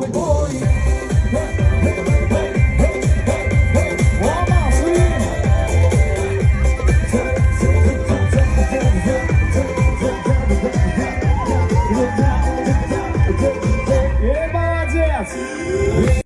boy, boy.